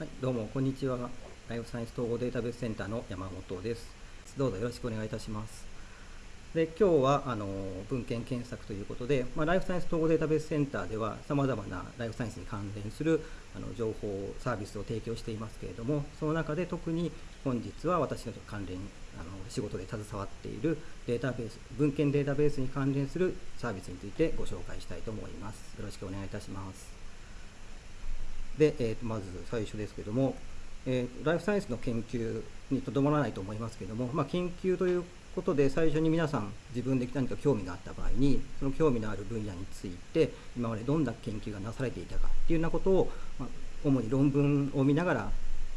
はい、どうもこんにちは。ライフサイエンス統合データベースセンターの山本です。どうぞよろしくお願いいたします。で今日はあの文献検索ということで、まあ、ライフサイエンス統合データベースセンターではさまざまなライフサイエンスに関連するあの情報サービスを提供していますけれどもその中で特に本日は私の関連あの仕事で携わっているデータベース文献データベースに関連するサービスについてご紹介したいと思います。よろしくお願いいたします。で、えー、まず最初ですけども、えー、ライフサイエンスの研究にとどまらないと思いますけども、まあ、研究ということで最初に皆さん自分で何か興味があった場合にその興味のある分野について今までどんな研究がなされていたかっていうようなことを、まあ、主に論文を見ながら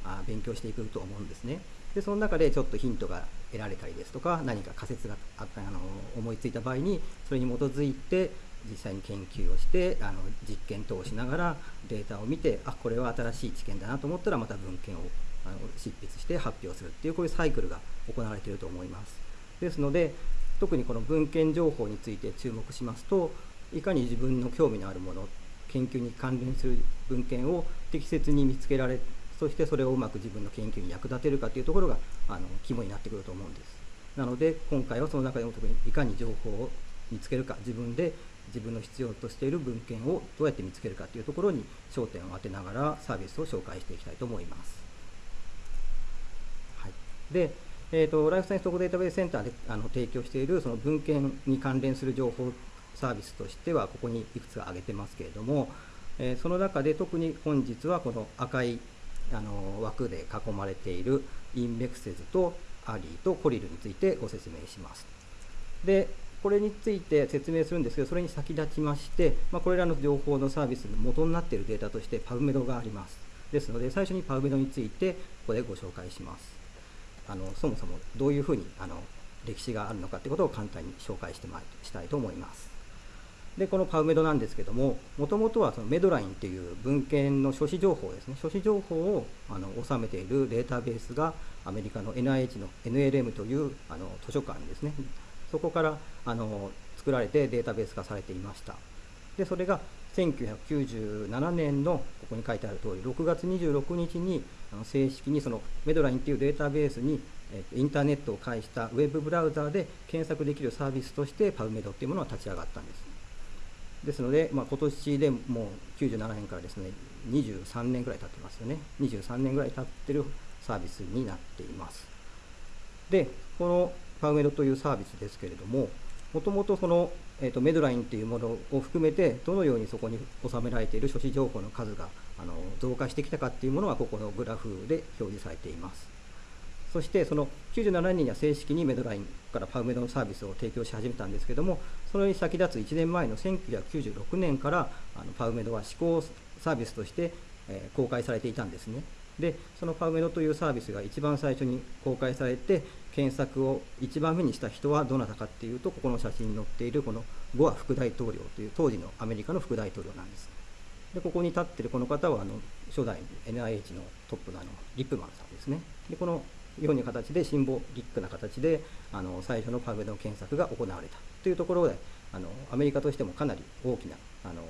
あ勉強していくと思うんですね。でその中でちょっとヒントが得られたりですとか何か仮説があったあの思いついた場合にそれに基づいて実際に研究をしてあの実験等をしながらデータを見てあこれは新しい知見だなと思ったらまた文献をあの執筆して発表するっていうこういうサイクルが行われていると思います。ですので特にこの文献情報について注目しますといかに自分の興味のあるもの研究に関連する文献を適切に見つけられそしてそれをうまく自分の研究に役立てるかというところがあの肝になってくると思うんです。なので今回はその中でも特にいかに情報を見つけるか自分で自分の必要としている文献をどうやって見つけるかというところに焦点を当てながらサービスを紹介していきたいと思います。はい、で、えーと、ライフサイエンス特データベースセンターであの提供しているその文献に関連する情報サービスとしてはここにいくつか挙げてますけれども、えー、その中で特に本日はこの赤いあの枠で囲まれているインメクセズとアリーとコリルについてご説明します。で、これについて説明するんですけど、それに先立ちまして、まあ、これらの情報のサービスの元になっているデータとして PubMed があります。ですので、最初に PubMed についてここでご紹介します。あのそもそもどういうふうにあの歴史があるのかということを簡単に紹介してまいしたいと思います。で、この PubMed なんですけども、もともとはそのメドラインという文献の書誌情報ですね、書誌情報をあの収めているデータベースがアメリカの NIH の NLM というあの図書館ですね、そこからあの作られてデータベース化されていました。でそれが1997年のここに書いてある通り6月26日に正式にそのメドラインというデータベースにインターネットを介したウェブブラウザーで検索できるサービスとして PubMed っていうものが立ち上がったんです。ですので、まあ、今年でもう97年からですね23年ぐらい経ってますよね23年ぐらい経ってるサービスになっています。でこのパウメドというサービスですけれども、もともとその、えーと、メドラインというものを含めて、どのようにそこに収められている書誌情報の数があの増加してきたかっていうものは、ここのグラフで表示されています。そしてその97年には正式にメドラインからパウメドのサービスを提供し始めたんですけども、それに先立つ1年前の1996年からあのパウメドは試行サービスとして、えー、公開されていたんですね。で、そのパウメドというサービスが一番最初に公開されて、検索を1番目にした人はどなたかっていうと、ここの写真に載っているこのゴア副大統領という当時のアメリカの副大統領なんです。で、ここに立ってるこの方はあの初代 NIH のトップのあのリップマンさんですね。で、このような形でシンボリックな形であの最初のパブの検索が行われたというところであのアメリカとしてもかなり大きなあの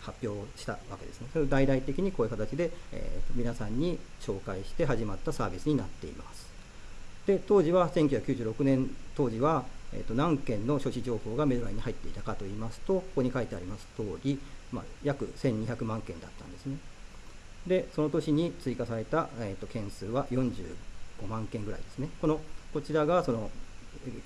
発表をしたわけですね。それを大々的にこういう形で、えー、皆さんに紹介して始まったサービスになっています。で当時は1996年当時は、えーと、何件の書誌情報がメドライに入っていたかといいますとここに書いてあります通り、まあ、約1200万件だったんですね。でその年に追加された、えーと、件数は45万件ぐらいですね。このこちらがその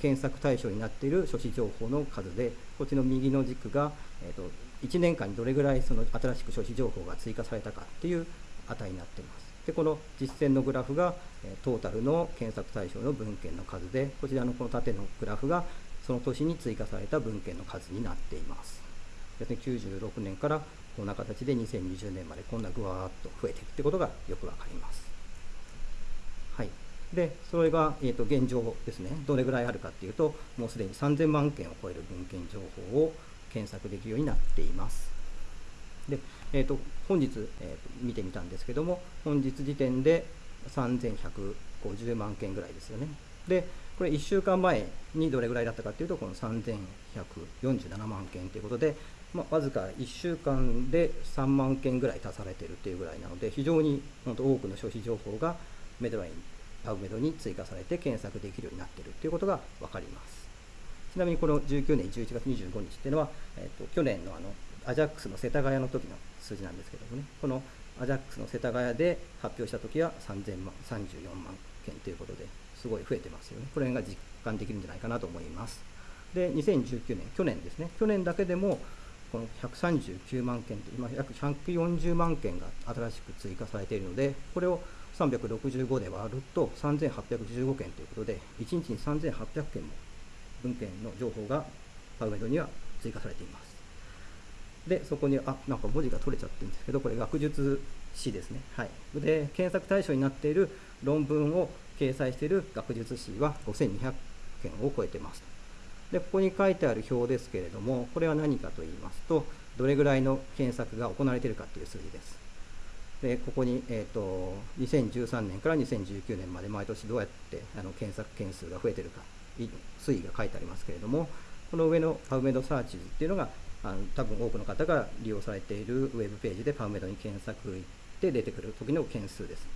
検索対象になっている書誌情報の数でこっちの右の軸が、えーと、1年間にどれぐらいその新しく書誌情報が追加されたかっていう値になっています。でこの実践のグラフがトータルの検索対象の文献の数でこちらのこの縦のグラフがその年に追加された文献の数になっています。ですね96年からこんな形で2020年までこんなぐわーっと増えているということがよくわかります。はい。でそれが、えー、と現状ですね。どれぐらいあるかっていうともうすでに3000万件を超える文献情報を検索できるようになっています。で、えーと、本日、えー、見てみたんですけども、本日時点で3150万件ぐらいですよね。で、これ1週間前にどれぐらいだったかというと、この3147万件ということで、まあ、わずか1週間で3万件ぐらい足されているというぐらいなので、非常に本当多くの消費情報がメドライン、パウメドに追加されて検索できるようになっているということが分かります。ちなみにこの19年11月25日っていうのは、えーと、去年のあのアジャックスの世田谷の時の数字なんですけどもね、このアジャックスの世田谷で発表した時は3000万、34万件ということで、すごい増えてますよね。これが実感できるんじゃないかなと思います。で、2019年、去年ですね、去年だけでも、この139万件と、今約140万件が新しく追加されているので、これを365で割ると3815件ということで、1日に3800件も文献の情報がパウメドには追加されています。で、そこに、あ、なんか文字が取れちゃってるんですけど、これ学術誌ですね。はい。で、検索対象になっている論文を掲載している学術誌は5200件を超えてます。で、ここに書いてある表ですけれども、これは何かと言いますと、どれぐらいの検索が行われているかという数字です。で、ここに、えーと、2013年から2019年まで毎年どうやってあの検索件数が増えているか、推移が書いてありますけれども、この上のパウメドサーチズっていうのが、あの多分多くの方が利用されているウェブページでパウメドに検索行って出てくる時の件数です。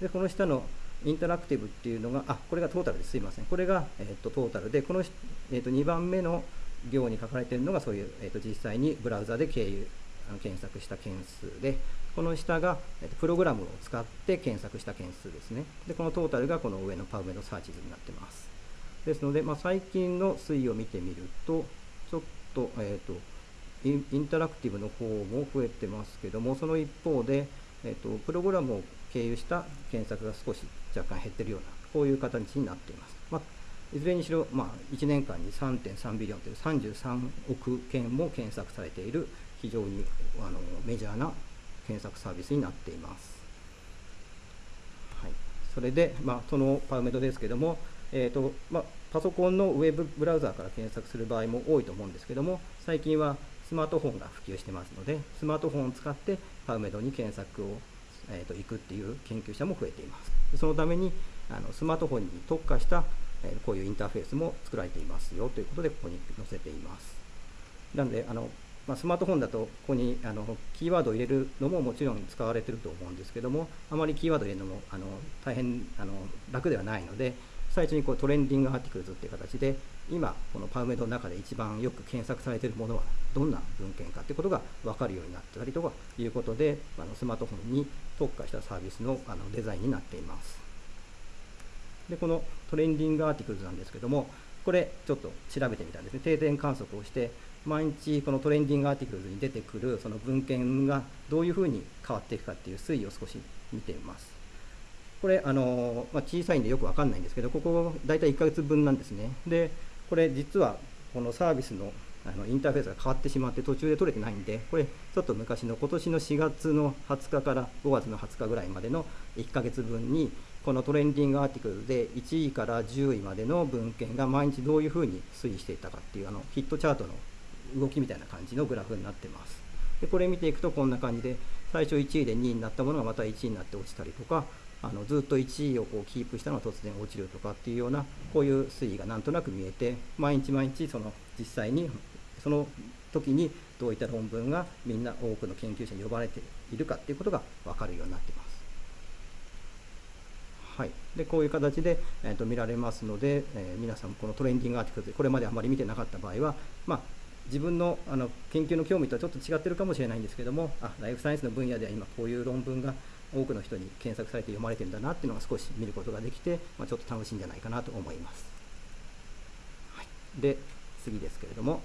で、この下のインタラクティブっていうのが、あ、これがトータルです。すいません。これが、えーと、トータルで、この、えーと、2番目の行に書かれているのが、そういう、えーと、実際にブラウザで経由、あの検索した件数で、この下が、えー、とプログラムを使って検索した件数ですね。で、このトータルがこの上のパウメのサーチ図になってます。ですので、まあ、最近の推移を見てみると、ちょっと、えっ、と、インタラクティブの方も増えてますけども、その一方で、えーと、プログラムを経由した検索が少し若干減ってるような、こういう形になっています。まあ、いずれにしろ、まあ、1年間に3.3ビリオンという33億件も検索されている非常にあのメジャーな検索サービスになっています。はい、それで、まあ、そのパウメドですけども、えーとまあ、パソコンのウェブブラウザーから検索する場合も多いと思うんですけども、最近はスマートフォンが普及してますので、スマートフォンを使ってパウメドに検索をえーと、行くっていう研究者も増えています。そのためにあのスマートフォンに特化した、え、こういうインターフェースも作られていますよということで、ここに載せています。なので、あのまあ、スマートフォンだと、ここにあのキーワードを入れるのももちろん使われてると思うんですけども、あまりキーワードを入れるのもあの大変あの楽ではないので、最初にこうトレンディングアーティクルズっていう形で、今、このパウメドの中で一番よく検索されているものはどんな文献かということが分かるようになってたりとかいうことで、あのスマートフォンに特化したサービスのあのデザインになっています。で、このトレンディングアーティクルズなんですけども、これちょっと調べてみたんですね。定点観測をして、毎日このトレンディングアーティクルズに出てくるその文献がどういうふうに変わっていくかっていう推移を少し見てみます。これ、あのまあ、小さいんでよくわかんないんですけど、ここ大体1ヶ月分なんですね。で、これ実はこのサービスのあのインターフェースが変わってしまって途中で取れてないんで、これちょっと昔の今年の4月の20日から5月の20日ぐらいまでの1ヶ月分に、このトレンディングアーティクルで1位から10位までの文献が毎日どういうふうに推移していたかっていうあのヒットチャートの動きみたいな感じのグラフになってます。でこれ見ていくとこんな感じで最初1位で2位になったものがまた1位になって落ちたりとかあのずっと1位をこうキープしたのが突然落ちるとかっていうようなこういう推移がなんとなく見えて毎日毎日その実際にその時にどういった論文がみんな多くの研究者に呼ばれているかっていうことが分かるようになっています。はい、でこういう形で、えー、と見られますので、えー、皆さんこのトレンディングアーティクルでこれまであまり見てなかった場合は、まあ、自分のあの研究の興味とはちょっと違ってるかもしれないんですけどもあライフサイエンスの分野では今こういう論文が多くの人に検索されて読まれてるんだなっていうのが少し見ることができて、まあ、ちょっと楽しいんじゃないかなと思います。はい、で、次ですけれども、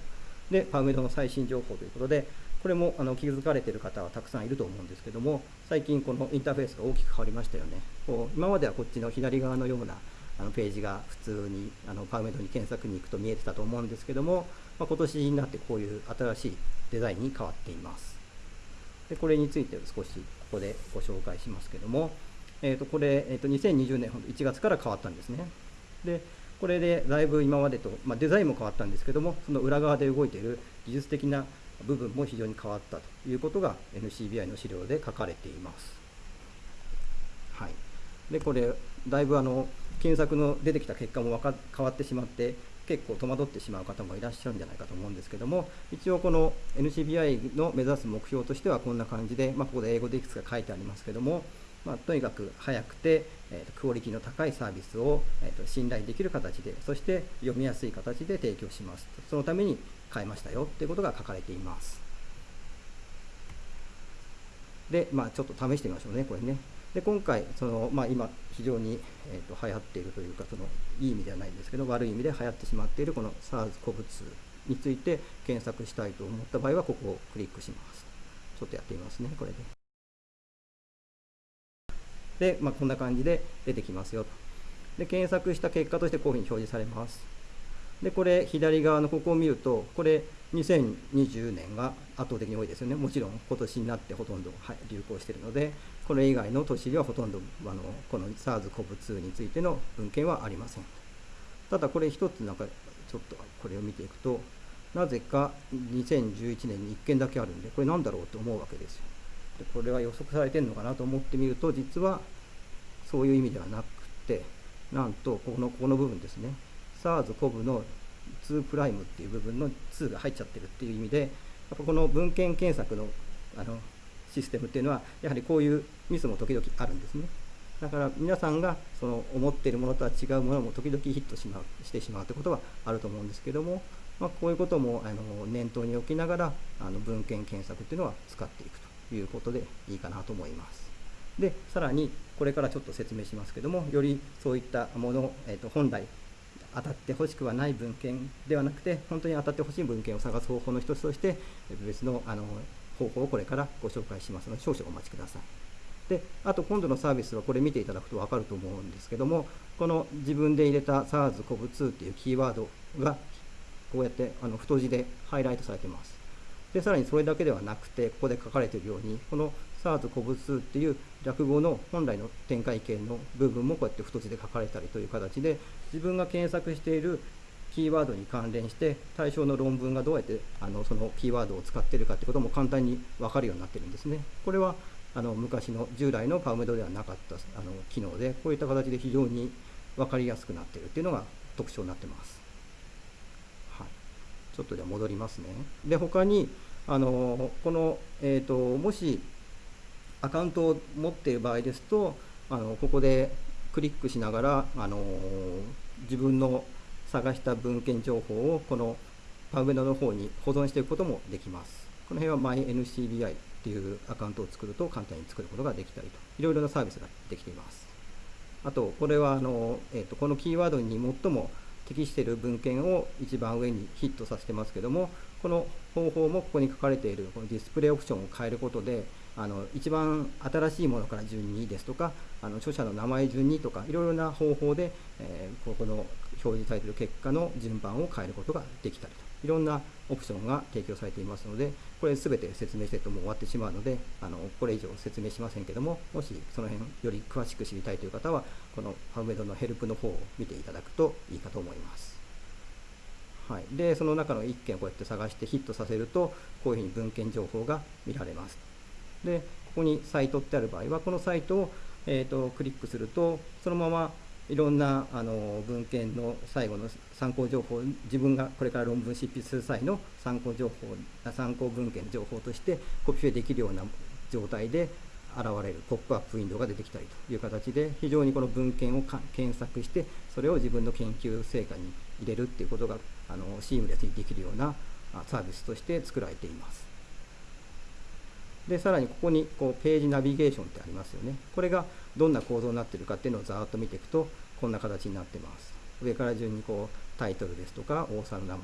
で、パウメドの最新情報ということで、これもあの気づかれてる方はたくさんいると思うんですけども、最近このインターフェースが大きく変わりましたよね。こう今まではこっちの左側のようなあのページが普通にあのパウメドに検索に行くと見えてたと思うんですけども、まあ、今年になってこういう新しいデザインに変わっています。でこれについて少しここでご紹介しますけども、えー、とこれ、えー、と2020年1月から変わったんですね。でこれでだいぶ今までと、まあ、デザインも変わったんですけども、その裏側で動いている技術的な部分も非常に変わったということが NCBI の資料で書かれています。はい、でこれ、だいぶあの検索の出てきた結果も変わってしまって、結構戸惑ってしまう方もいらっしゃるんじゃないかと思うんですけども一応この NCBI の目指す目標としてはこんな感じで、まあ、ここで英語でいくつか書いてありますけども、まあ、とにかく早くて、えー、とクオリティの高いサービスを、えー、と信頼できる形でそして読みやすい形で提供しますそのために変えましたよということが書かれています。で、まあ、ちょっと試してみましょうねこれね。で今回その、まあ、今非常に、えー、と流行っているというかそのいい意味ではないんですけど悪い意味で流行ってしまっているこの SARS 個物について検索したいと思った場合はここをクリックします。ちょっとやってみますねこれで。で、まあ、こんな感じで出てきますよと。で検索した結果としてこういうふうに表示されます。でこれ左側のここを見るとこれ2020年が圧倒的に多いですよね。もちろん今年になってほとんど、流行しているのでこれ以外の年ではほとんどあのこの SARS-CoV-2 についての文献はありません。ただこれ一つなんかちょっとこれを見ていくとなぜか2011年に1件だけあるんでこれなんだろうと思うわけですよ。でこれは予測されてるのかなと思ってみると実はそういう意味ではなくてなんとここのここの部分ですね。SARS-CoV の2プライムっていう部分の2が入っちゃってるっていう意味でやっぱこの文献検索のあのシステムっていうのはやはりこういうミスも時々あるんですねだから皆さんがその思っているものとは違うものも時々ヒットしましてしまうということはあると思うんですけども、まあ、こういうこともあの念頭に置きながらあの文献検索っていうのは使っていくということでいいかなと思います。でさらにこれからちょっと説明しますけどもよりそういったもの、えー、と本来当たってほしくはない文献ではなくて本当に当たってほしい文献を探す方法の一つとして別のあの方法をこれからご紹介しますので少々お待ちください。であと今度のサービスはこれ見ていただくと分かると思うんですけどもこの自分で入れた SARS-CoV-2 っていうキーワードがこうやってあの太字でハイライトされてますでさらにそれだけではなくてここで書かれているようにこの SARS-CoV-2 っていう略語の本来の展開形の部分もこうやって太字で書かれたりという形で自分が検索しているキーワードに関連して対象の論文がどうやってあのそのキーワードを使っているかということも簡単に分かるようになっているんですね。これはあの昔の従来のパウメドではなかったあの機能でこういった形で非常に分かりやすくなっているというのが特徴になってます。はい、ちょっとでは戻りますね。で他にあのこの、えーと、もしアカウントを持っている場合ですとあのここでクリックしながらあの自分の探した文献情報をこのパウメドの方に保存していくこともできます。この辺は MyNCBI っていうアカウントを作ると簡単に作ることができたりと、いろいろなサービスができています。あと、これはあの、えーと、このキーワードに最も適している文献を一番上にヒットさせてますけども、この方法もここに書かれているこのディスプレイオプションを変えることで、あの一番新しいものから順にですとか、あの著者の名前順にとか、いろいろな方法で、えー、ここの表示されている結果の順番を変えることができたりと。いろんなオプションが提供されていますので、これすべて説明してるともう終わってしまうので、あのこれ以上説明しませんけども、もしその辺より詳しく知りたいという方は、このパウメドのヘルプの方を見ていただくといいかと思います。はい、で、その中の1件をこうやって探してヒットさせると、こういうふうに文献情報が見られます。で、ここにサイトってある場合は、このサイトを、えーとクリックすると、そのままいろんなあの文献の最後の参考情報自分がこれから論文執筆する際の参考情報参考文献の情報としてコピペできるような状態で現れるポップアップウィンドウが出てきたりという形で非常にこの文献を検索してそれを自分の研究成果に入れるっていうことがあのシームレスにできるようなサービスとして作られています。でさらにここにこうページナビゲーションってありますよね。これがどんな構造になってるかっていうのをざーっと見ていくとこんな形になってます。上から順にこうタイトルですとか大沢の名前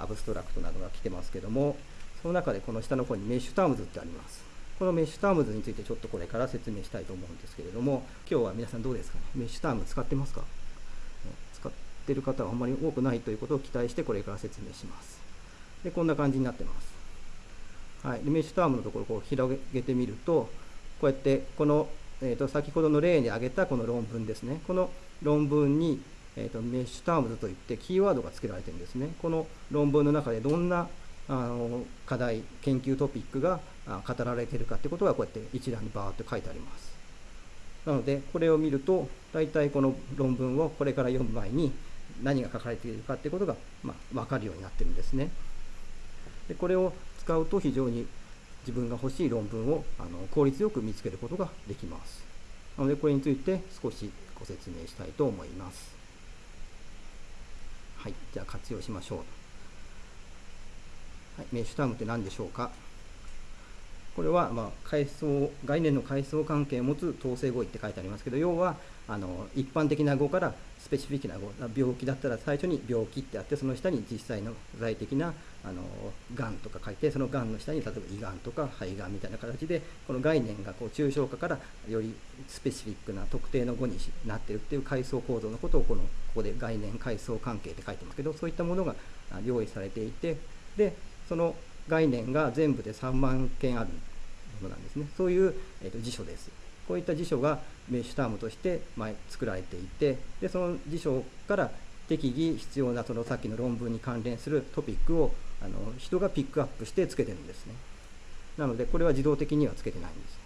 アブストラクトなどが来てますけどもその中でこの下の方にメッシュタームズってあります。このメッシュタームズについてちょっとこれから説明したいと思うんですけれども今日は皆さんどうですかね？メッシュターム使ってますか？使ってる方はあんまり多くないということを期待してこれから説明します。でこんな感じになってます。はい、メッシュタームのところをこう広げてみるとこうやってこの、えー、と先ほどの例に挙げたこの論文ですね。この論文に、えー、とメッシュタームズといってキーワードが付けられてるんですね。この論文の中でどんなあの課題研究トピックが語られているかってことがこうやって一覧にバーっと書いてあります。なのでこれを見ると大体この論文をこれから読む前に何が書かれているかっていうことが、まあ、分かるようになってるんですね。でこれを使うと非常に自分が欲しい論文をあの効率よく見つけることができます。なのでこれについて少しご説明したいと思います。はい、じゃあ活用しましょう。はい、メッシュタームって何でしょうか？これは、まあ、階層概念の階層関係を持つ統制語彙って書いてありますけど要はあの一般的な語からスペシフィックな語病気だったら最初に病気ってあってその下に実際の具体的なあのがんとか書いてそのがんの下に例えば胃がんとか肺がんみたいな形でこの概念がこう抽象化からよりスペシフィックな特定の語になってるっていう階層構造のことをこのここで概念階層関係って書いてますけどそういったものが用意されていてでその概念が全部で3万件あるものなんですね。そういう、えーと、辞書です。こういった辞書がメッシュタームとして作られていて、でその辞書から適宜必要なそのさっきの論文に関連するトピックをあの人がピックアップしてつけてるんですね。なのでこれは自動的にはつけてないんです。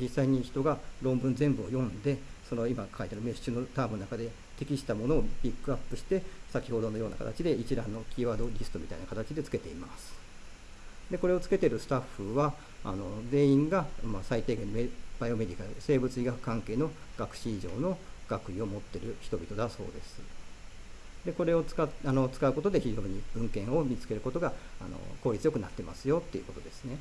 実際に人が論文全部を読んで、その今書いてあるメッシュのタームの中で適したものをピックアップして、先ほどのような形で一覧のキーワードリストみたいな形でつけています。でこれをつけてるスタッフはあの全員が、まあ、最低限バイオメディカル生物医学関係の学士以上の学位を持っている人々だそうです。でこれを使あの使うことで非常に文献を見つけることがあの効率よくなってますよっていうことですね。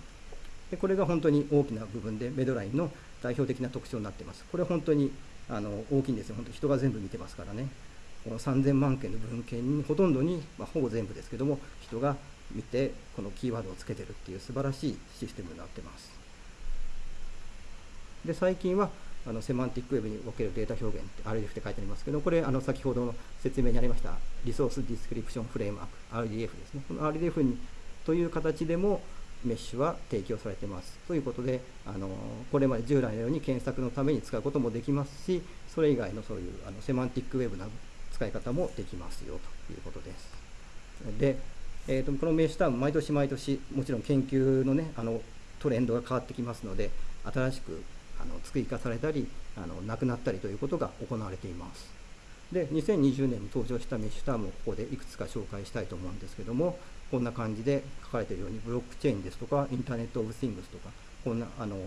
でこれが本当に大きな部分でメドラインの代表的な特徴になってます。これ本当にあの大きいんですよ。本当人が全部見てますからね。この3000万件の文献にほとんどに、まあ、ほぼ全部ですけども人が見てこのキーワードをつけてるっていう素晴らしいシステムになってますで最近はあのセマンティックウェブにおけるデータ表現って RDF って書いてありますけどこれあの先ほどの説明にありましたリソースディスクリプションフレームワーク RDF ですねこの RDF にという形でもメッシュは提供されてます。ということで、あのこれまで従来のように検索のために使うこともできますし、それ以外のそういうあの Semantic Web な使い方もできますよということです。で、えーと、この名刺ターン毎年毎年もちろん研究のねあのトレンドが変わってきますので新しくあの追加されたりあのなくなったりということが行われています。で2020年に登場したメッシュタームをここでいくつか紹介したいと思うんですけどもこんな感じで書かれているようにブロックチェーンですとかインターネット・オブ・シングスとかこんなあの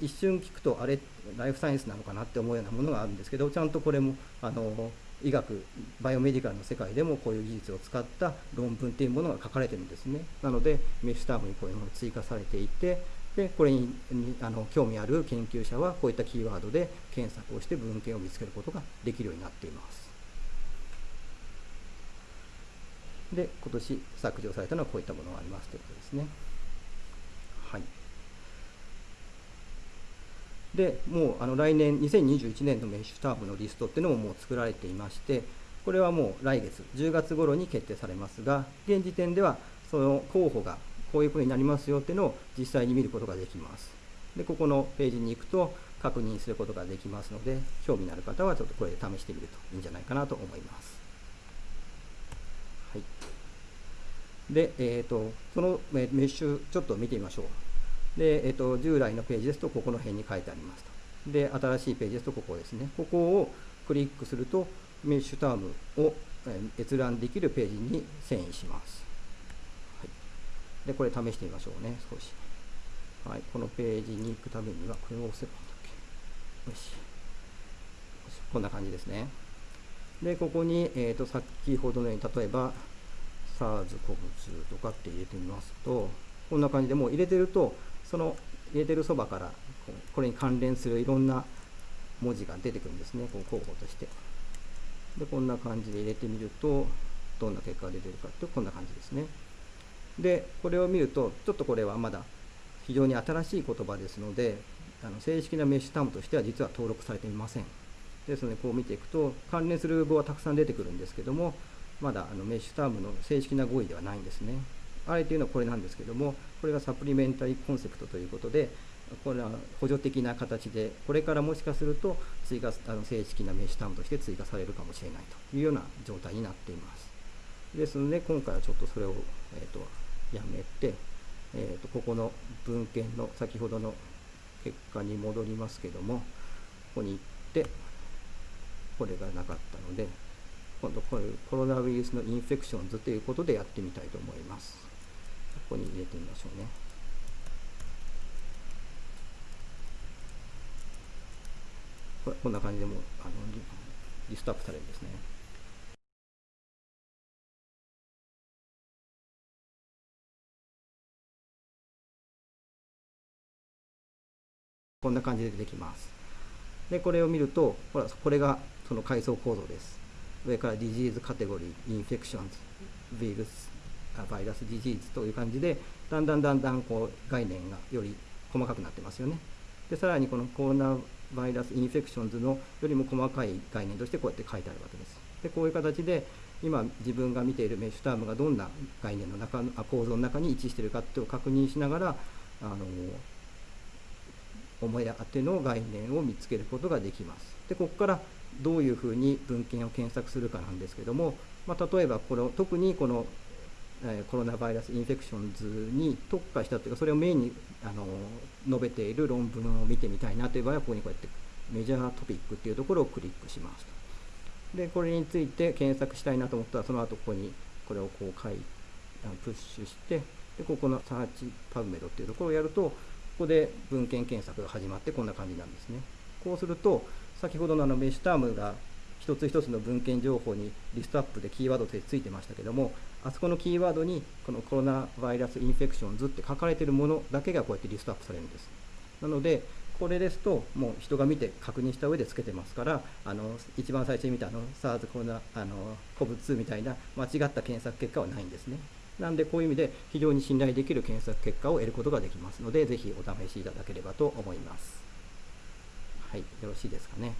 一瞬聞くとあれライフサイエンスなのかなって思うようなものがあるんですけどちゃんとこれもあの医学バイオメディカルの世界でもこういう技術を使った論文っていうものが書かれてるんですね。なのでメッシュタームにこういうものが追加されていてでこれにあの興味ある研究者はこういったキーワードで検索をして文献を見つけることができるようになっています。で今年削除されたのはこういったものがありますということですねはいでもうあの来年2021年のメッシュタームのリストっていうのももう作られていましてこれはもう来月10月頃に決定されますが現時点ではその候補がこういうふうになりますよっていうのを実際に見ることができます。でここのページに行くと確認することができますので興味のある方はちょっとこれで試してみるといいんじゃないかなと思います。はい。で、えーと、そのメッシュちょっと見てみましょう。で、えっと、従来のページですと、ここの辺に書いてありますと。で、新しいページですと、ここですね。ここをクリックすると、メッシュタームを閲覧できるページに遷移します。はい、で、これ試してみましょうね、少し。はい、このページに行くためには、これを押せばいいんだっけ。よし。こんな感じですね。で、ここに、えーと、先ほどのように、例えば、SARS-CoV-2 とかって入れてみますと、こんな感じでもう入れてると、その入れてるそばからこれに関連するいろんな文字が出てくるんですね、こう候補として。で、こんな感じで入れてみると、どんな結果が出てるかってこんな感じですね。で、これを見ると、ちょっとこれはまだ非常に新しい言葉ですので、あの正式なメッシュタームとしては実は登録されていません。ですので、こう見ていくと、関連する語はたくさん出てくるんですけども、まだあのメッシュタームの正式な語彙ではないんですね。あれというのはこれなんですけども、これがサプリメンタリーコンセプトということで、これは補助的な形で、これからもしかすると追加あの正式な名詞タームとして追加されるかもしれないというような状態になっています。ですので、今回はちょっとそれを、えーと、やめて、えーと、ここの文献の先ほどの結果に戻りますけども、ここに行って、これがなかったので、今度こういうコロナウイルスのインフェクションズということでやってみたいと思います。ここに入れてみましょうね。ここんな感じでもあのリストアップされるんですね。こんな感じで出てきます。で、これを見ると、ほら、これがその階層構造です。上からディジーVirus Diseases という感じで、だんだんだんだんこう概念がより細かくなってますよね。で、さらにこの Coronavirus Infections のよりも細かい概念としてこうやって書いてあるわけです。で、こういう形で、今自分が見ている MeSH term がどんな概念の中の構造の中に位置しているかっていうのを確認しながら、あのお目当ての概念を見つけることができます。で、ここからどういうふうに文献を検索するかなんですけども、まあ、例えばこの特にこのえコロナバイラスインフェクションズに特化したというか、それをメインにあの述べている論文を見てみたいなという場合は、ここにこうやってメジャートピックっていうところをクリックしますと。で、これについて検索したいなと思ったら、その後ここにこれをこう書いプッシュして、で、ここのサーチパブメドっていうところをやると、ここで文献検索が始まってこんな感じなんですね。こうすると、先ほどのあのメッシュタームが一つ一つの文献情報にリストアップでキーワードでついてましたけども、あそこのキーワードにこのコロナバイラスインフェクションズって書かれてるものだけがこうやってリストアップされるんです。なので、これですと、もう人が見て確認した上でつけてますから、あの一番最初に見たあの SARS コロナあの COV2 みたいな間違った検索結果はないんですね。なんで、こういう意味で非常に信頼できる検索結果を得ることができますので、ぜひお試しいただければと思います。はい、よろしいですかね。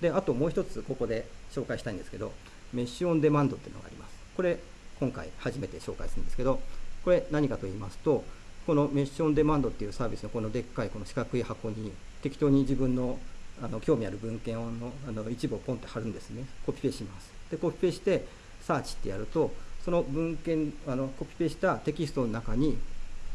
で、あともう一つここで紹介したいんですけど、メッシュオンデマンドっていうのがあります。これ、今回初めて紹介するんですけど、これ何かと言いますと、このメッシュオンデマンドっていうサービスのこのでっかいこの四角い箱に適当に自分のあの興味ある文献のあの一部をポンって貼るんですね。コピペします。で、コピペして、サーチってやると、その文献、あのコピペしたテキストの中に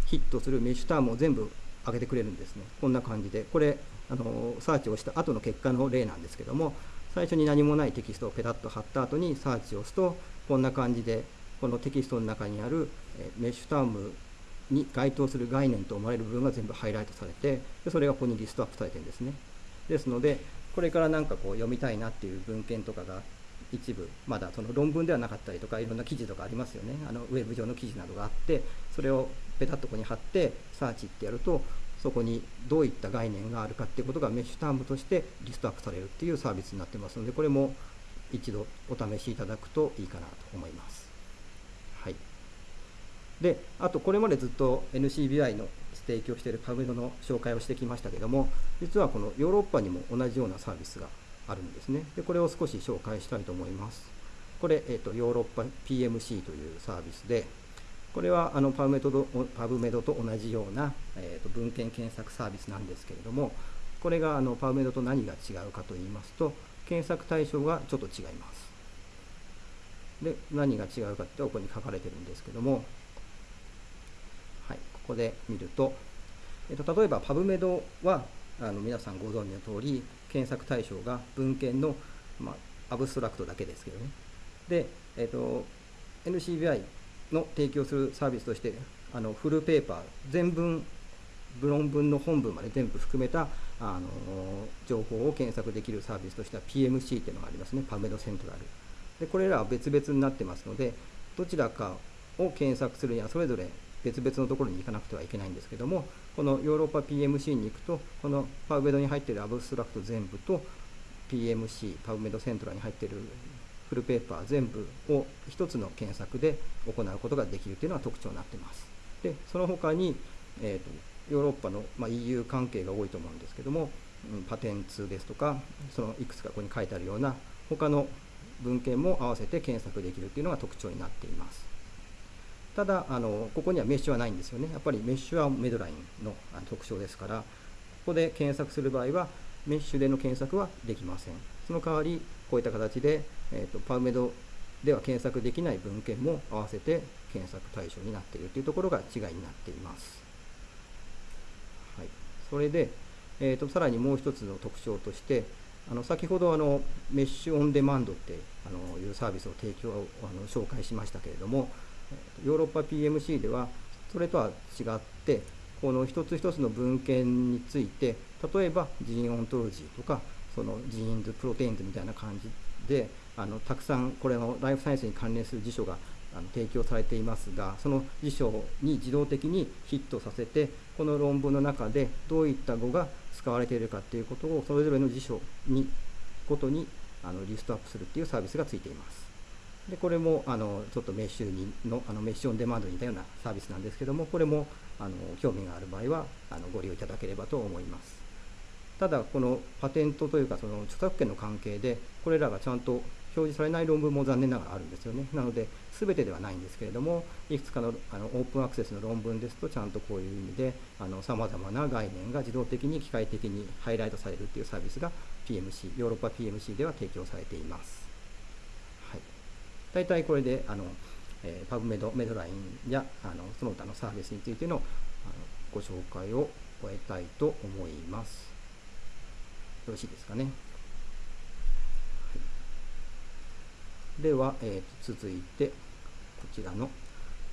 ヒットするメッシュタームを全部上げてくれるんですね。こんな感じで。これ、あのサーチをした後の結果の例なんですけども、最初に何もないテキストをペタッと貼った後にサーチを押すと、こんな感じで、このテキストの中にあるメッシュタームに該当する概念と思われる部分が全部ハイライトされて、でそれがここにリストアップされてるんですね。ですので、これからなんかこう読みたいなっていう文献とかが一部、まだその論文ではなかったりとか、いろんな記事とかありますよね。あのウェブ上の記事などがあって、それをペタッとここに貼って、サーチってやると、そこにどういった概念があるかっていうことがメッシュタームとしてリストアップされるっていうサービスになってますので、これも一度お試しいただくといいかなと思います。はい。で、あとこれまでずっと NCBI の提供しているパブメドの紹介をしてきましたけども、実はこのヨーロッパにも同じようなサービスがあるんですね。で、これを少し紹介したいと思います。これ、え、ー、と、ヨーロッパ PMC というサービスで、これはあのパブメドパブメドと同じような、えー、と文献検索サービスなんですけれども、これがあのパブメドと何が違うかと言いますと、検索対象がちょっと違います。で、何が違うかってここに書かれてるんですけども、はい、ここで見ると、えー、と例えばパブメドはあの皆さんご存知の通り、検索対象が文献の、まあ、アブストラクトだけですけどね。で、えっ、と、NCBI の提供するサービスとして、あのフルペーパー、全文、論文の本文まで全部含めたあの情報を検索できるサービスとしては PMC っていうのがありますね、パメドセントラル。でこれらは別々になってますので、どちらかを検索するにはそれぞれ別々のところに行かなくてはいけないんですけども、このヨーロッパ PMC に行くと、このパウメドに入っているアブストラクト全部と PMC、パウメドセントラルに入っているフルペーパー全部を1つの検索で行うことができるというのが特徴になっています。で、その他に、えーと、ヨーロッパの、まあ、EU 関係が多いと思うんですけども、うん、パテンツですとか、そのいくつかここに書いてあるような他の文献も合わせて検索できるというのが特徴になっています。ただあの、ここにはメッシュはないんですよね。やっぱりメッシュはメドラインの特徴ですから、ここで検索する場合は、メッシュでの検索はできません。その代わり、こういった形で、えーと、パウメドでは検索できない文献も合わせて検索対象になっているというところが違いになっています。それで、えーと、さらにもう一つの特徴として、あの先ほどあのメッシュオンデマンドってあのいうサービスを提供あの紹介しましたけれどもヨーロッパ PMC ではそれとは違ってこの一つ一つの文献について例えば Gene Ontology とかその genes proteins みたいな感じであのたくさんこれのライフサイエンスに関連する辞書があの提供されていますがその辞書に自動的にヒットさせてこの論文の中でどういった語が使われているかということをそれぞれの辞書にごとにあのリストアップするっていうサービスがついています。でこれもあのちょっとメッシュにのあのメッシュオンデマンドに似たようなサービスなんですけどもこれもあの興味がある場合はあのご利用いただければと思います。ただこのパテントというかその著作権の関係でこれらがちゃんと表示されない論文も残念ながらあるんですよね。なので、全てではないんですけれども、いくつかのあのオープンアクセスの論文ですと、ちゃんとこういう意味で、さまざまな概念が自動的に機械的にハイライトされるというサービスが PMC、ヨーロッパ PMC では提供されています。はい、大体これで、あのえー、パブメド、メドラインやあのその他のサービスについてのあのご紹介を終えたいと思います。よろしいですかね。では、えー、と続いて、こちらの、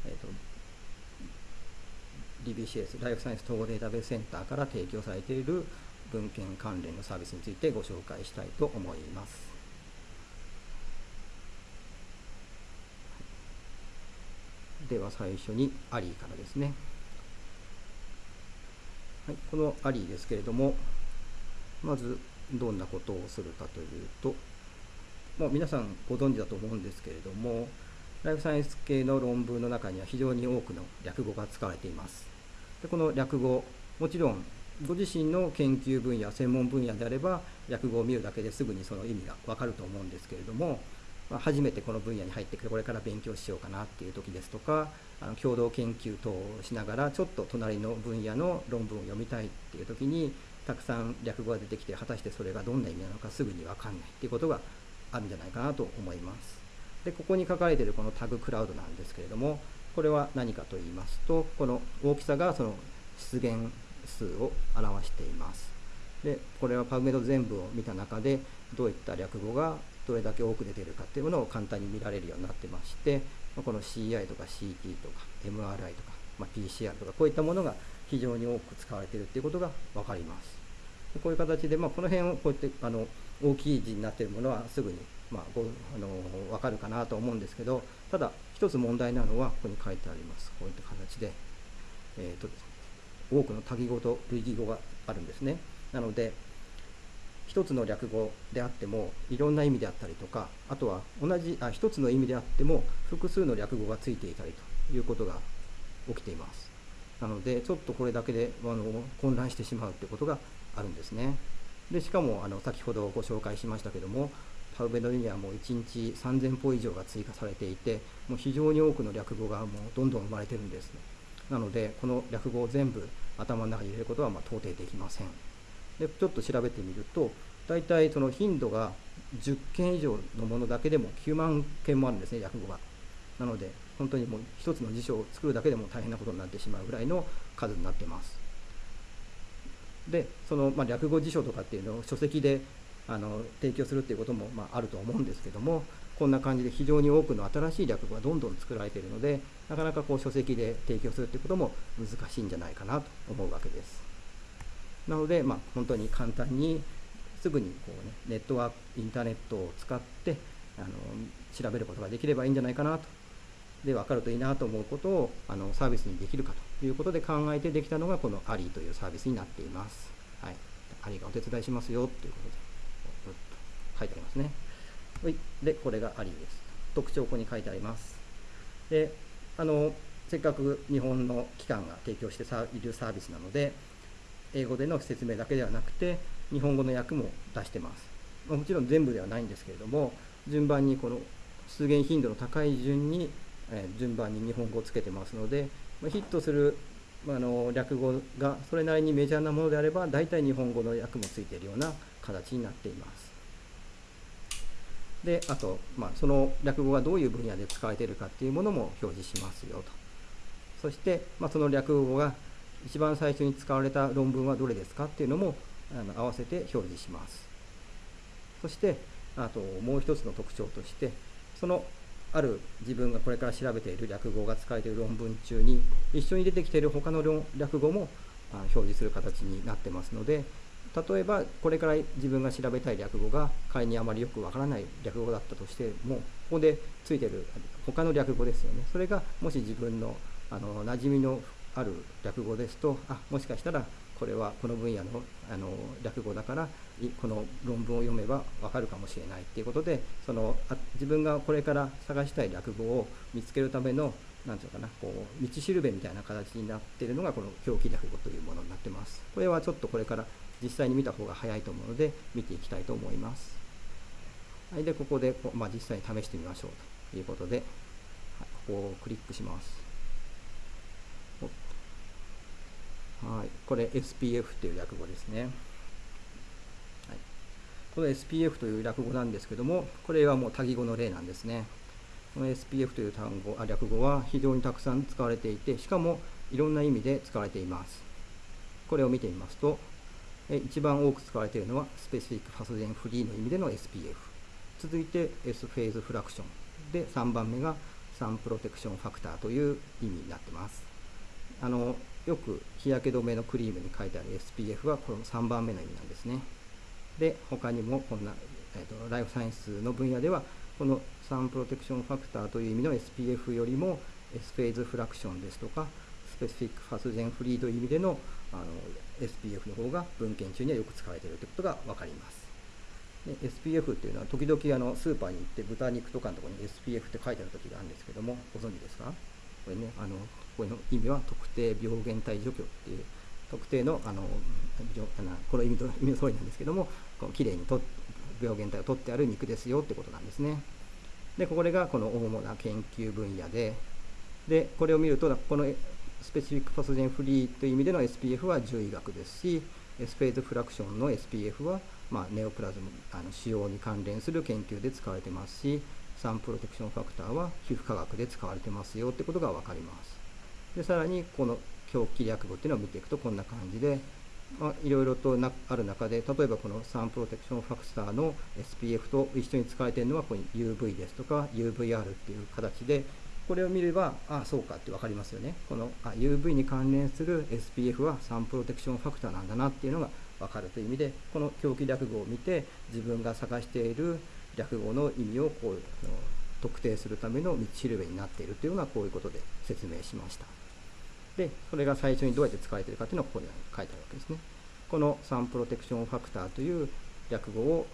えーと、DBCS、ライフサイエンス統合データベースセンターから提供されている文献関連のサービスについてご紹介したいと思います。では最初にアリーからですね。はい、このアリーですけれども、まずどんなことをするかというと、もう皆さんご存知だと思うんですけれども、ライフサイエンス系の論文の中には非常に多くの略語が使われています。でこの略語、もちろんご自身の研究分野、専門分野であれば、略語を見るだけですぐにその意味がわかると思うんですけれども、まあ、初めてこの分野に入ってくる、これから勉強しようかなっていう時ですとか、あの共同研究等をしながら、ちょっと隣の分野の論文を読みたいっていう時に、たくさん略語が出てきて、果たしてそれがどんな意味なのかすぐにわかんないっていうことがあるんじゃないかなと思います。で、ここに書かれているこのタグクラウドなんですけれども、これは何かと言いますと、この大きさがその出現数を表しています。で、これはパブメド全部を見た中で、どういった略語がどれだけ多く出ているかっていうものを簡単に見られるようになってまして、この CI とか CT とか MRI とか、ま、PCR とかこういったものが非常に多く使われているっていうことが分かります。こういう形で、まあ、この辺をこうやってあの大きい字になっているものはすぐに、まあ、ごあの分かるかなと思うんですけどただ一つ問題なのはここに書いてあります。こういった形で,、えーと、多くの多義語と類義語があるんですね。なので一つの略語であってもいろんな意味であったりとかあとは同じあ一つの意味であっても複数の略語がついていたりということが起きています。なのでちょっとこれだけであの混乱してしまうということがあるんですね。でしかもあの先ほどご紹介しましたけどもパウベドにはもう1日3000歩以上が追加されていてもう非常に多くの略語がもうどんどん生まれてるんですね。なのでこの略語を全部頭の中に入れることはま到底できません。でちょっと調べてみると大体その頻度が10件以上のものだけでも9万件もあるんですね略語が。なので本当にもう一つの辞書を作るだけでも大変なことになってしまうぐらいの数になってます。でその、まあ、略語辞書とかっていうのを書籍であの提供するっていうことも、まあ、あると思うんですけどもこんな感じで非常に多くの新しい略語がどんどん作られているのでなかなかこう書籍で提供するっていうことも難しいんじゃないかなと思うわけです。なので、まあ、本当に簡単にすぐにこう、ね、ネットワークインターネットを使ってあの調べることができればいいんじゃないかなと。で分かるといいなと思うことをあのサービスにできるかと。いうことで考えてできたのがこのアリーというサービスになっています。はい、アリがお手伝いしますよということで書いてありますね。はい、で、これがアリです。特徴ここに書いてあります。で、あのせっかく日本の機関が提供しているサービスなので、英語での説明だけではなくて、日本語の訳も出してます。もちろん全部ではないんですけれども、順番にこの出現頻度の高い順にえ順番に日本語をつけてますので、ヒットするまあの略語がそれなりにメジャーなものであれば大体日本語の訳もついているような形になっています。であと、まあ、その略語がどういう分野で使われているかっていうものも表示しますよと。そして、まあ、その略語が一番最初に使われた論文はどれですかっていうのもあの合わせて表示します。そしてあともう一つの特徴としてそのある自分がこれから調べている略語が使われている論文中に一緒に出てきている他の略語も表示する形になってますので例えばこれから自分が調べたい略語が仮にあまりよくわからない略語だったとしてもここでついてる他の略語ですよね。それがもし自分のあの馴染みのある略語ですとあもしかしたらこれはこの分野のあの略語だからこの論文を読めば分かるかもしれないっていうことでそのあ自分がこれから探したい略語を見つけるための何て言うかなこう道しるべみたいな形になっているのがこの表記略語というものになってます。これはちょっとこれから実際に見た方が早いと思うので見ていきたいと思います。はい、でここで、まあ、実際に試してみましょうということで、はい、ここをクリックします。はい、これ SPF という略語ですね。この SPF という略語なんですけども、これはもう多義語の例なんですね。この SPF という単語あ略語は非常にたくさん使われていて、しかもいろんな意味で使われています。これを見てみますと、一番多く使われているのはスペシフィックファスデンフリーの意味での SPF。続いて S フェーズフラクション。で、3番目がサンプロテクションファクターという意味になってます。あのよく日焼け止めのクリームに書いてある SPF はこの3番目の意味なんですね。で、他にもこんな、えーと、ライフサイエンスの分野では、このサンプロテクションファクターという意味の SPF よりも S フェーズフラクションですとか、スペシフィックファスジェンフリーという意味でのあの SPF の方が文献中にはよく使われているということが分かります。で SPF っていうのは時々あのスーパーに行って豚肉とかのところに SPF って書いてある時があるんですけどもご存知ですか？これねあのこれの意味は特定病原体除去っていう特定のあのこの意味と意味の通りなんですけどもこのきれいにと病原体を取ってある肉ですよってことなんですね。でこれがこの主な研究分野ででこれを見るとこのスペシフィックパソジェンフリーという意味での SPF は獣医学ですしスペーズフラクションの SPF は、まあ、ネオプラズムあの使用に関連する研究で使われてますしサンプロテクションファクターは皮膚科学で使われてますよってことが分かりますでさらにこの表記略語っていうのを見ていくとこんな感じで、まあ、いろいろとなある中で例えばこのサンプロテクションファクターの SPF と一緒に使われているのはここに UV ですとか UVR っていう形でこれを見ればああそうかって分かりますよねこのあ UV に関連する SPF はサンプロテクションファクターなんだなっていうのが分かるという意味でこの表記略語を見て自分が探している略語の意味をこう特定するための道しるべになっているというのはこういうことで説明しました。で、それが最初にどうやって使われているかというのはここに書いてあるわけですね。このサンプロテクションファクターという略語を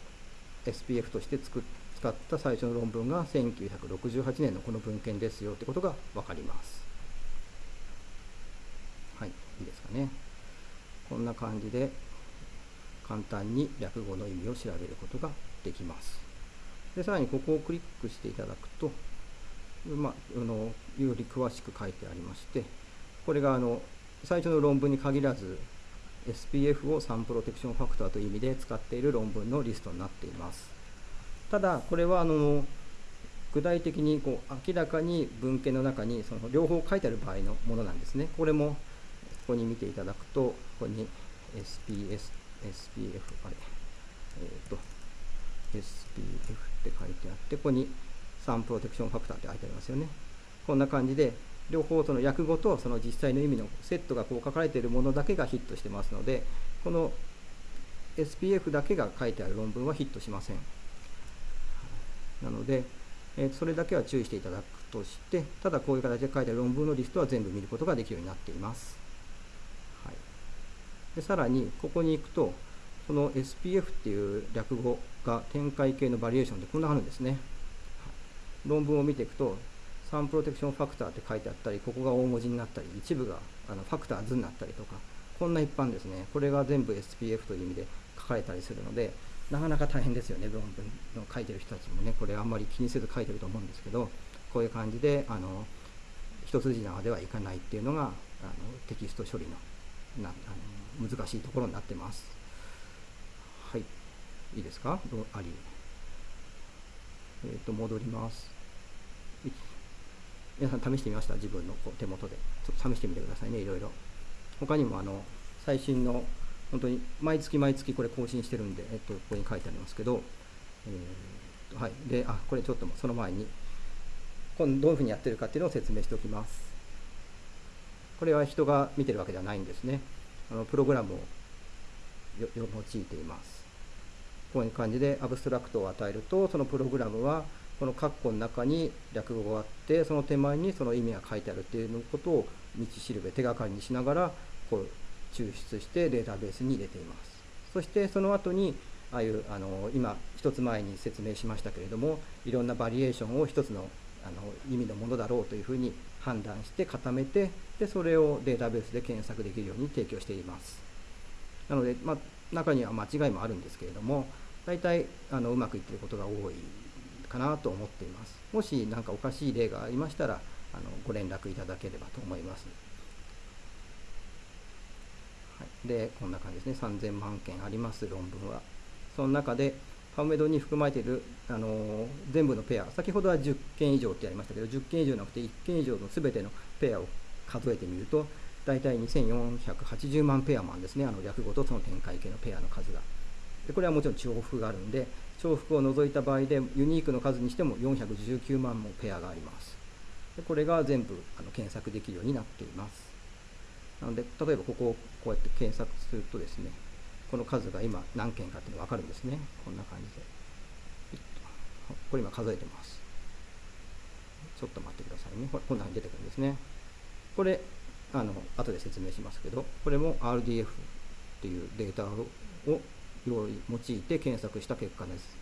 SPF として作使った最初の論文が1968年のこの文献ですよということが分かります。はい、いいですかね。こんな感じで簡単に略語の意味を調べることができます。でさらにここをクリックしていただくと、まあ、あのより詳しく書いてありまして、これがあの最初の論文に限らず SPF をサンプロテクションファクターという意味で使っている論文のリストになっています。ただ、これはあの具体的にこう明らかに文献の中にその両方書いてある場合のものなんですね。これもここに見ていただくと、ここに SPS、SPF、あれ、えっ、ー、と、SPF って書いてあって、ここにサンプロテクションファクターって書いてありますよね。こんな感じで、両方その訳語とその実際の意味のセットがこう書かれているものだけがヒットしてますので、この SPF だけが書いてある論文はヒットしません。なので、えそれだけは注意していただくとして、ただこういう形で書いてある論文のリストは全部見ることができるようになっています。はい、でさらに、ここに行くと、この SPF っていう略語が展開系のバリエーションでこんなあるんですね。論文を見ていくと、サンプロテクションファクターって書いてあったり、ここが大文字になったり、一部があのファクター図になったりとか、こんな一般ですね。これが全部 SPF という意味で書かれたりするので、なかなか大変ですよね、論文の書いてる人たちもね、これあんまり気にせず書いてると思うんですけど、こういう感じで、あの一筋縄ではいかないっていうのがあのテキスト処理のなあの難しいところになってます。はい、いいですか？あり。えっ、ー、と、戻ります。皆さん試してみました？自分のこう手元で。ちょっと試してみてくださいね、いろいろ。他にもあの最新の本当に毎月毎月これ更新してるんで、えっと、ここに書いてありますけど、えーはい、であこれちょっとその前にこのどういうふうにやってるかっていうのを説明しておきます。これは人が見てるわけではないんですね。あのプログラムを用いています。こういう感じでアブストラクトを与えると、そのプログラムはこの括弧の中に略語があって、その手前にその意味が書いてあるっていうことを道しるべ、手がかりにしながらこう抽出してデータベースに入れています。そしてその後にああいうあの今一つ前に説明しましたけれどもいろんなバリエーションを一つのあの意味のものだろうというふうに判断して固めてでそれをデータベースで検索できるように提供していますなので、まあ、中には間違いもあるんですけれども大体あのうまくいってることが多いかなと思っています。もし何かおかしい例がありましたらあのご連絡いただければと思います、はい、でこんな感じですね。3000万件あります論文は。その中でパウメドに含まれているあの全部のペア、先ほどは10件以上ってありましたけど、10件以上なくて1件以上のすべてのペアを数えてみると、大体2480万ペアマンですね、あの略語とその展開系のペアの数が。でこれはもちろん重複があるんで、重複を除いた場合でユニークの数にしても419万もペアがあります。でこれが全部あの検索できるようになっています。なので、例えばここをこうやって検索するとですね、この数が今何件かっていうのが分かるんですね。こんな感じで。これ今数えてます。ちょっと待ってくださいね。こんなふうに出てくるんですね。これ、あの、後で説明しますけど、これも RDF っていうデータを用意、用いて検索した結果です。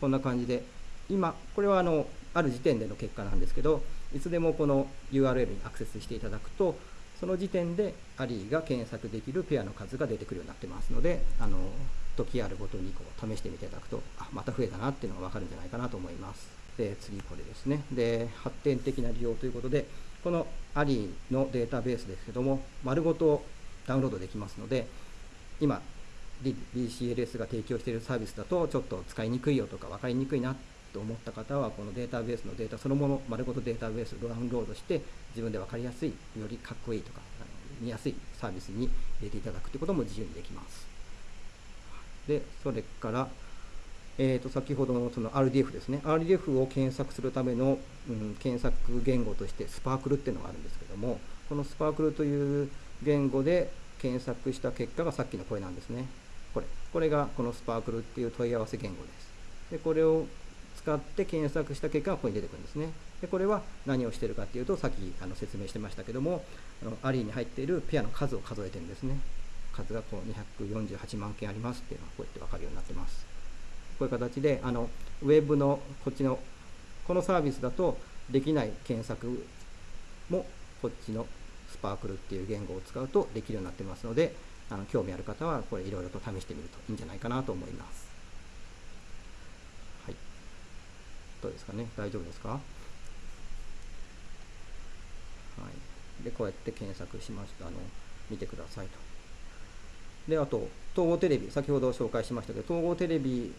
こんな感じで、今、これはあの、ある時点での結果なんですけど、いつでもこの URL にアクセスしていただくと、その時点でアリーが検索できるペアの数が出てくるようになってますので、あの時あるごとにこう試してみていただくと、あ、また増えたなっていうのが分かるんじゃないかなと思います。で、次これですね。で、発展的な利用ということで、このアリーのデータベースですけども、丸ごとダウンロードできますので、今、BCLS が提供しているサービスだとちょっと使いにくいよとか分かりにくいなと思った方はこのデータベースのデータそのもの丸ごとデータベースをダウンロードして自分で分かりやすいよりかっこいいとか見やすいサービスに入れていただくということも自由にできます。でそれからえー、と先ほどのその RDF ですね。RDF を検索するための、うん、検索言語としてスパークルっていうのがあるんですけどもこのスパークルという言語で検索した結果がさっきの声なんですね。これこれがこのスパークルっていう問い合わせ言語ですでこれを使って検索した結果がここに出てくるんですね。でこれは何をしているかっていうと、さっきあの説明してましたけども、あのアリーに入っているペアの数を数えてるんですね。数がこう248万件ありますっていうのがこうやって分かるようになってます。こういう形で、あのウェブのこっちの、このサービスだとできない検索もこっちのスパークルっていう言語を使うとできるようになってますので、あの興味ある方はこれいろいろと試してみるといいんじゃないかなと思います。はいどうですかね？大丈夫ですか？はい。で、こうやって検索しました。あの、見てくださいと。で、あと、統合テレビ、先ほど紹介しましたけど、統合テレビ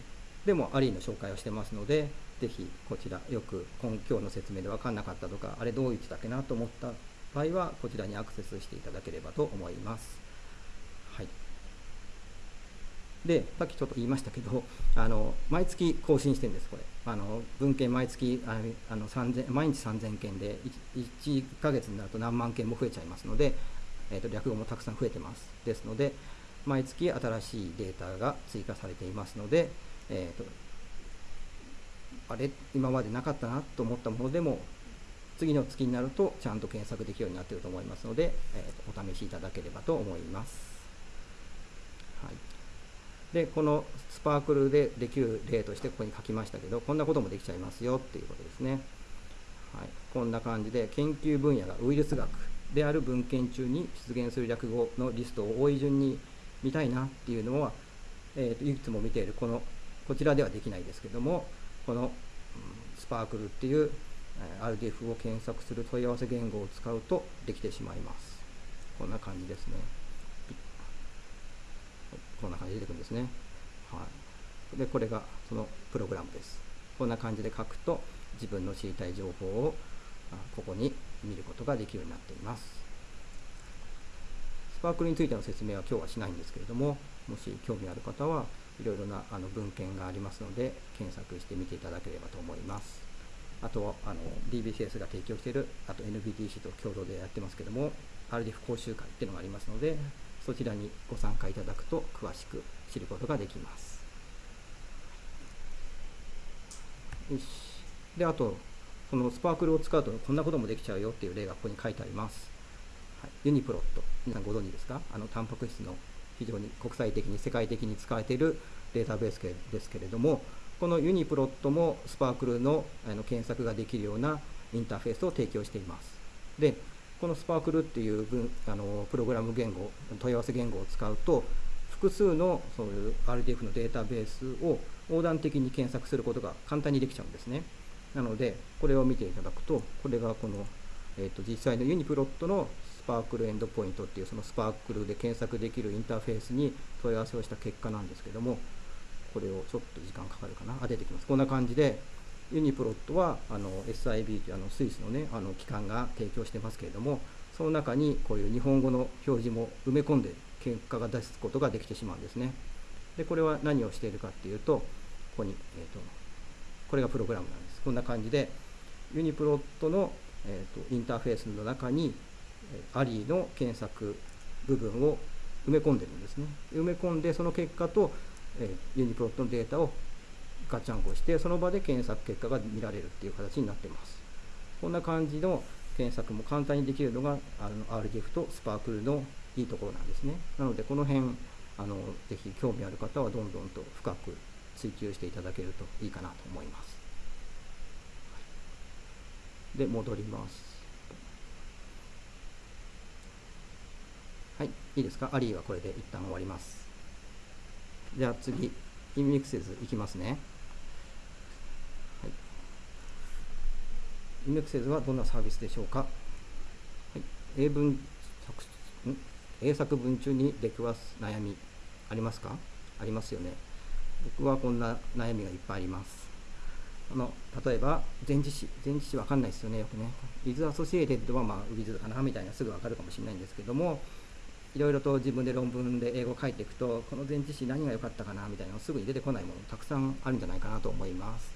でもアリーの紹介をしてますので、ぜひこちら、よく今日の説明で分かんなかったとか、あれどう言ってたっけなと思った場合は、こちらにアクセスしていただければと思います。で、さっきちょっと言いましたけど、あの毎月更新してるんです、これ。あの文献毎月あの3000毎日3000件で1、1ヶ月になると何万件も増えちゃいますので、えーと、略語もたくさん増えてます。ですので、毎月新しいデータが追加されていますので、えーと、あれ、今までなかったなと思ったものでも、次の月になるとちゃんと検索できるようになっていると思いますので、えーとお試しいただければと思います。はいでこのスパークルでできる例としてここに書きましたけどこんなこともできちゃいますよっていうことですね、はい、こんな感じで研究分野がウイルス学である文献中に出現する略語のリストを多い順に見たいなっていうのは、えー、といくつも見ているこのこちらではできないですけどもこの、スパークルっていう RDF を検索する問い合わせ言語を使うとできてしまいます。こんな感じですね。こんな感じで出てくるんですね。はい、で、これがそのプログラムです。こんな感じで書くと自分の知りたい情報をここに見ることができるようになっています。スパークルについての説明は今日はしないんですけれども、もし興味ある方は、いろいろなあの文献がありますので検索してみていただければと思いますあとあの DBCS が提供しているあと NBTC と共同でやってますけども RDF 講習会っていうのがありますのでそちらにご参加いただくと詳しく知ることができます。よし。であとそのスパークルを使うとこんなこともできちゃうよっていう例がここに書いてあります、はい、ユニプロット。皆さんご存知ですか？あのタンパク質の非常に国際的に世界的に使われているデータベースですけれどもこのユニプロットもスパークルのあの検索ができるようなインターフェースを提供しています。でこのスパークルっていうあのプログラム言語問い合わせ言語を使うと複数のそういう RDF のデータベースを横断的に検索することが簡単にできちゃうんですね。なのでこれを見ていただくとこれがこの、えーと、実際のユニプロットのスパークルエンドポイントっていうそのスパークルで検索できるインターフェースに問い合わせをした結果なんですけどもこれをちょっと時間かかるかな。あ出てきます。こんな感じでユニプロットはあの SIB というあのスイスの,、ね、あの機関が提供してますけれどもその中にこういう日本語の表示も埋め込んで結果が出すことができてしまうんですね。でこれは何をしているかっていうとここに、えーと、これがプログラムなんです。こんな感じでユニプロットの、えーと、インターフェースの中にアリーの検索部分を埋め込んでるんですね。埋め込んでその結果とえユニプロットのデータをガチャンコしてその場で検索結果が見られるっていう形になってます。こんな感じの検索も簡単にできるのがあの RDF とスパークルのいいところなんですね。なのでこの辺あのぜひ興味ある方はどんどんと深く追求していただけるといいかなと思います。で戻ります。はい。いいですか？アリーはこれで一旦終わります。じゃあ次、インミクセズいきますね。はい、インミクセズはどんなサービスでしょうか、はい、英文作英作文中に出くわす悩みありますかありますよね。僕はこんな悩みがいっぱいあります。あの例えば、前置詞、前置詞わかんないですよね、よくね。with associated はまあ with かなみたいなすぐわかるかもしれないんですけども、いろいろと自分で論文で英語を書いていくとこの前置詞何が良かったかなみたいなのすぐに出てこないものたくさんあるんじゃないかなと思います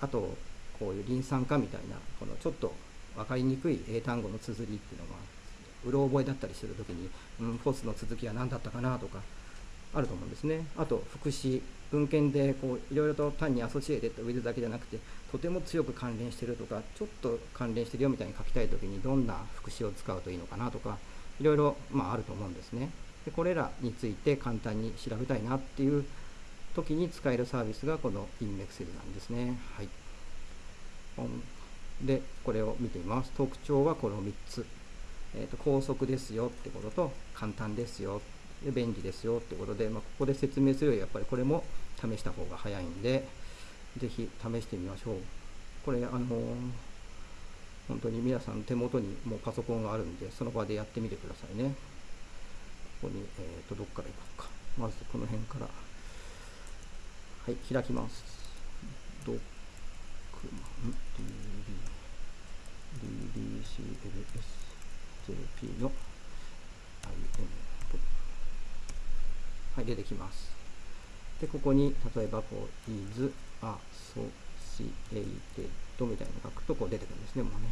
あとこういうリン酸化みたいなこのちょっと分かりにくい英単語の綴りっていうのがうろ覚えだったりするときに、うん、 phos の綴りは何だったかなとかあると思うんですね。あと副詞文献でこういろいろと単に associated with だけじゃなくてとても強く関連してるとかちょっと関連してるよみたいに書きたいときにどんな副詞を使うといいのかなとかいろいろ、まあ、あると思うんですね。でこれらについて簡単に調べたいなっていう時に使えるサービスがこの InMexcel なんですね。はい。でこれを見てみます特徴はこの3つ、えーと、高速ですよってことと簡単ですよで便利ですよってことで、まあ、ここで説明するよりやっぱりこれも試した方が早いんでぜひ試してみましょうこれあのー本当に皆さん手元にもうパソコンがあるんで、その場でやってみてくださいね。ここに、えーと、どっから行こうか。まずこの辺から。はい、開きます。DB、DBCLS、JP の IM はい、出てきます。で、ここに、例えば、こう、is associated みたいなの書くとこう出てくるん。ですね、もうね。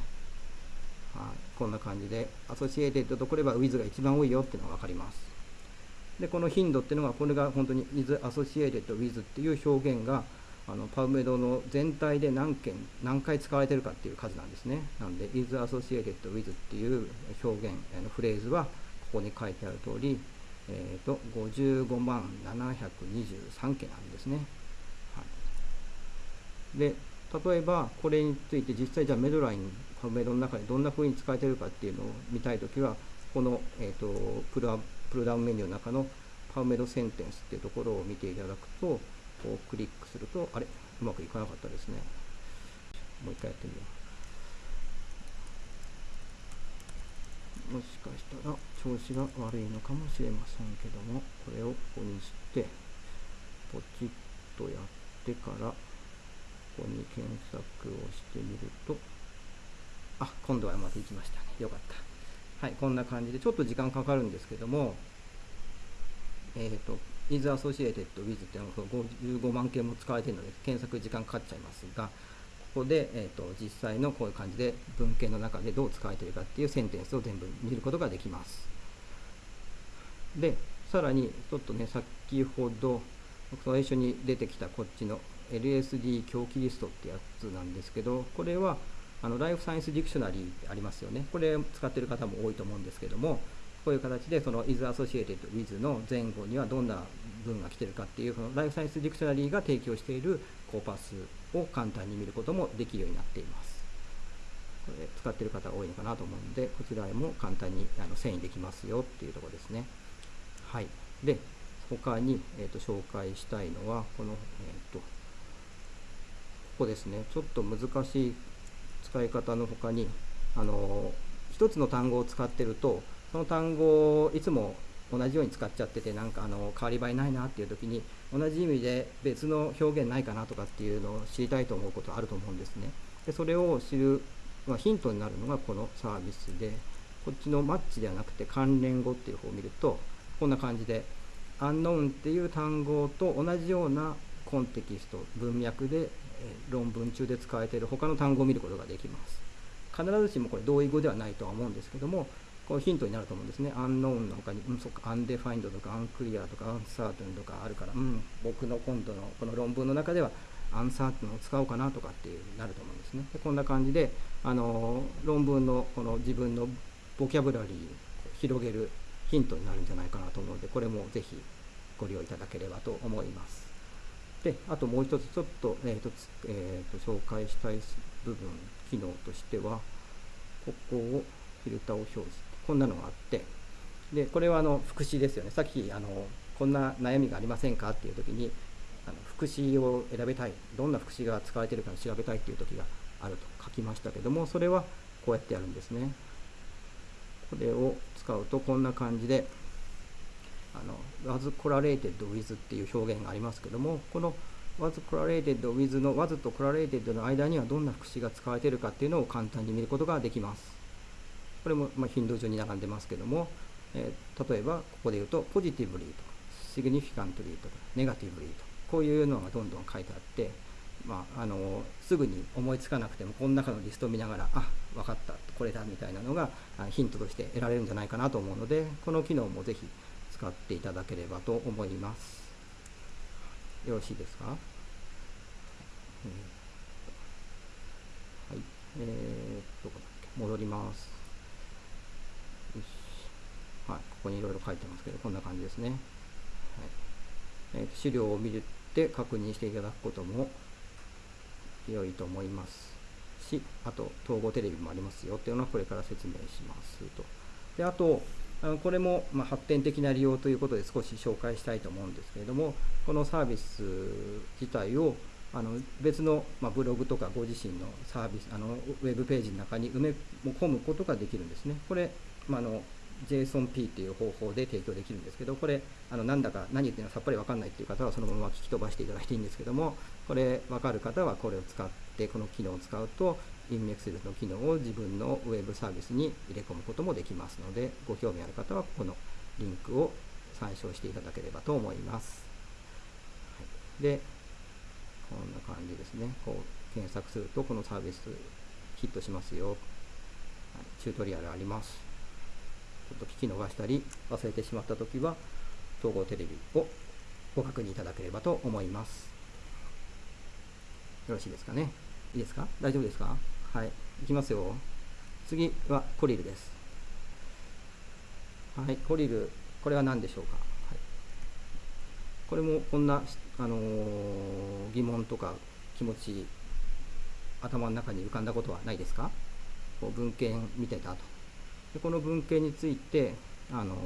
はい、こん。な感じで、 associated とこれば with が一番多いよっていうのが分かります。で、この頻度っていうのが、これが本当に is associated with っていう表現が、あの PubMed の全体で何件、何回使われてるかっていう数なんですね。なので、is associated with っていう表現、のフレーズは、ここに書いてある通り、えーと、55万723件あるんですね。はい、で、例えばこれについて実際じゃあメドラインパメドの中でどんな風に使えてるかっていうのを見たいときはこの、えーと、プルプルダウンメニューの中のパウメドセンテンスっていうところを見ていただくとこうクリックするとあれ？うまくいかなかったですねもう一回やってみようもしかしたら調子が悪いのかもしれませんけどもこれをここにしてポチッとやってからここに検索をしてみると、あ、今度はうまくいきましたね。よかった。はい、こんな感じで、ちょっと時間かかるんですけども、えっ、ー、と、is associated with っていうのが55万件も使われているので検索時間かかっちゃいますがここで、えーと、実際のこういう感じで文献の中でどう使われているかっていうセンテンスを全部見ることができます。でさらにちょっとね先ほど最初に出てきたこっちの LSD 共起リストってやつなんですけどこれはあの Life Science Dictionary ありますよね。これ使ってる方も多いと思うんですけどもこういう形でその is associated with の前後にはどんな文が来てるかっていうその Life Science Dictionary が提供しているコーパスを簡単に見ることもできるようになっています。これ使ってる方多いのかなと思うので、こちらも簡単にあの遷移できますよっていうところですね。はい。で、他に、えーと、紹介したいのは、この、えーと、ここですね。ちょっと難しい使い方の他に、あの一つの単語を使ってると、その単語をいつも同じように使っちゃっててなんかあの変わり映えないなっていう時に同じ意味で別の表現ないかなとかっていうのを知りたいと思うことあると思うんですね。でそれを知る、まあ、ヒントになるのがこのサービスでこっちのマッチではなくて関連語っていう方を見るとこんな感じで unknown っていう単語と同じようなコンテキスト文脈で論文中で使われている他の単語を見ることができます。必ずしもこれ同意語ではないとは思うんですけどもこうヒントになると思うんですね。アンノーンの他に、うん、そっか、 undefined とか、 unclear とか、 uncertain とかあるから、うん、僕の今度のこの論文の中では、 uncertain を使おうかなとかっていうなると思うんですね。でこんな感じで、あの論文のこの自分のボキャブラリーを広げるヒントになるんじゃないかなと思うので、これもぜひご利用いただければと思います。で、あともう一つ、ちょっと,、えーとえーと紹介したい部分、機能としては、ここをフィルターを表示。こんなのがあってでこれはあの副詞ですよね。さっきあのこんな悩みがありませんかっていう時にあの副詞を選べたいどんな副詞が使われているかを調べたいっていう時があると書きましたけどもそれはこうやってやるんですね。これを使うとこんな感じであの was correlated with っていう表現がありますけどもこの was correlated with の was と correlated の間にはどんな副詞が使われているかっていうのを簡単に見ることができます。これもまあ頻度順に並んでますけども、えー、例えばここで言うとポジティブリーとかシグニフィカントリーとかネガティブリーとかこういうのがどんどん書いてあって、まあ、あのすぐに思いつかなくてもこの中のリストを見ながらあ分かったこれだみたいなのがヒントとして得られるんじゃないかなと思うのでこの機能もぜひ使っていただければと思います。よろしいですか、えー、はい。えー、どこだっけ戻ります。はい、ここにいろいろ書いてますけど、こんな感じですね。はいえー、資料を見て確認していただくことも良いと思いますし、あと、統合テレビもありますよっていうのはこれから説明しますと。であと、これもま発展的な利用ということで少し紹介したいと思うんですけれども、このサービス自体をあの別の、まブログとかご自身のサービスあのウェブページの中に埋め込むことができるんですね。これ、まあの JSONP っていう方法で提供できるんですけど、これ、あのなんだか何言ってるのかさっぱり分かんないっていう方はそのまま聞き飛ばしていただいていいんですけども、これ分かる方はこれを使って、この機能を使うと、インメックスの機能を自分のウェブサービスに入れ込むこともできますので、ご興味ある方はこのリンクを参照していただければと思います。はい、で、こんな感じですね。こう検索するとこのサービスヒットしますよ。はい、チュートリアルあります。ちょっと聞き逃したり忘れてしまったときは、統合テレビをご確認いただければと思います。よろしいですかね？いいですか？大丈夫ですか？はい。いきますよ。次はコリルです。はい。コリル、これは何でしょうか、はい、これもこんな、あのー、疑問とか気持ち、頭の中に浮かんだことはないですか？こう文献見てたと。でこの文献についてあの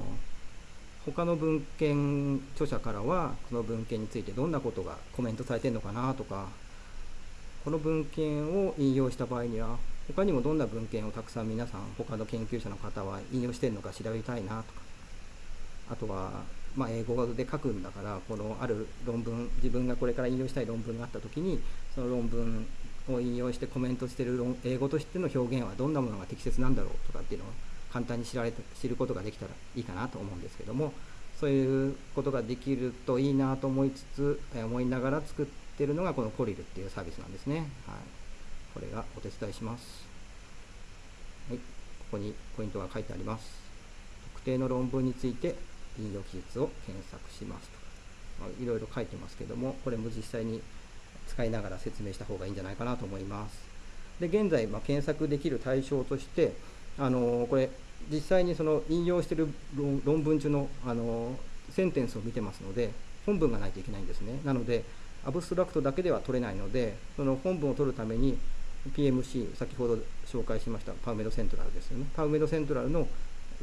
他の文献著者からはこの文献についてどんなことがコメントされてるのかなとかこの文献を引用した場合には他にもどんな文献をたくさん皆さん他の研究者の方は引用してるのか調べたいなとか。あとは、まあ、英語で書くんだからこのある論文自分がこれから引用したい論文があった時にその論文を引用してコメントしてる英語としての表現はどんなものが適切なんだろうとかっていうのを簡単に知られ知ることができたらいいかなと思うんですけどもそういうことができるといいなと思いつつ、思いながら作ってるのがこのコリルっていうサービスなんですね。はい、これがお手伝いします。はい、ここにポイントが書いてあります。特定の論文について引用記述を検索しますと。まあ、いろいろ書いてますけども、これも実際に使いながら説明した方がいいんじゃないかなと思います。で、現在、まあ検索できる対象として、あのこれ、実際にその引用している論文中の、あのセンテンスを見てますので、本文がないといけないんですね。なので、アブストラクトだけでは取れないので、その本文を取るために、PMC、先ほど紹介しましたパウメドセントラルですよね。パウメドセントラルの、